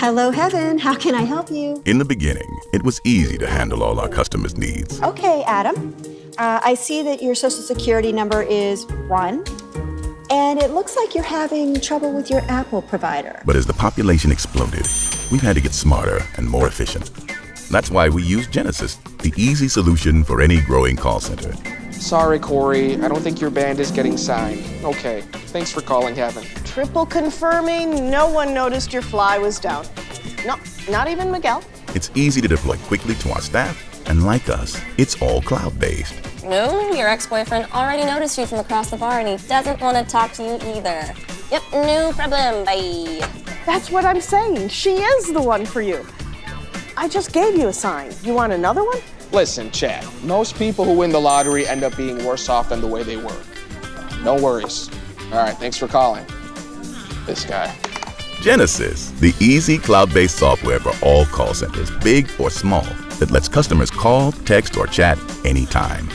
Hello, Heaven. How can I help you? In the beginning, it was easy to handle all our customers' needs. Okay, Adam. Uh, I see that your social security number is one, and it looks like you're having trouble with your Apple provider. But as the population exploded, we've had to get smarter and more efficient. That's why we use Genesys, the easy solution for any growing call center. Sorry, Corey. I don't think your band is getting signed. Okay. Thanks for calling Heaven. Triple confirming, no one noticed your fly was down. No, not even Miguel. It's easy to deploy quickly to our staff, and like us, it's all cloud-based. No, your ex-boyfriend already noticed you from across the bar and he doesn't want to talk to you either. Yep, no problem, bye. That's what I'm saying. She is the one for you. I just gave you a sign. You want another one? Listen, Chad, most people who win the lottery end up being worse off than the way they were. No worries. All right, thanks for calling. This guy. Genesys, the easy cloud-based software for all call centers, big or small, that lets customers call, text, or chat anytime.